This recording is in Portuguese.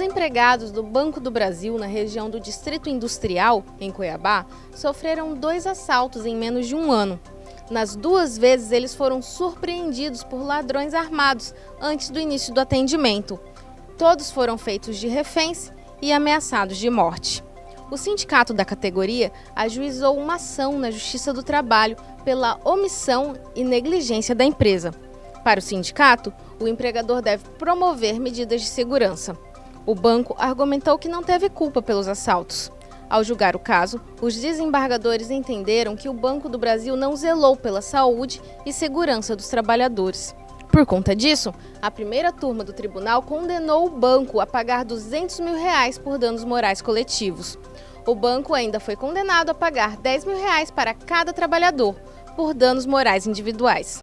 empregados do Banco do Brasil, na região do Distrito Industrial, em Cuiabá, sofreram dois assaltos em menos de um ano. Nas duas vezes, eles foram surpreendidos por ladrões armados antes do início do atendimento. Todos foram feitos de reféns e ameaçados de morte. O sindicato da categoria ajuizou uma ação na Justiça do Trabalho pela omissão e negligência da empresa. Para o sindicato, o empregador deve promover medidas de segurança. O banco argumentou que não teve culpa pelos assaltos. Ao julgar o caso, os desembargadores entenderam que o Banco do Brasil não zelou pela saúde e segurança dos trabalhadores. Por conta disso, a primeira turma do tribunal condenou o banco a pagar 200 mil reais por danos morais coletivos. O banco ainda foi condenado a pagar 10 mil reais para cada trabalhador por danos morais individuais.